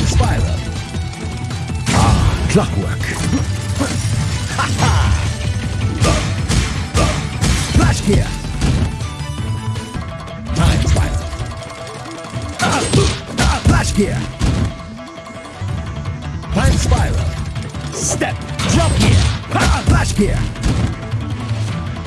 Time spiral. Ah, clockwork. Ha ha! Flash gear. Time spiral. Ah, ah, Flash gear. Time spiral. Step. Jump gear. Ah, Flash gear.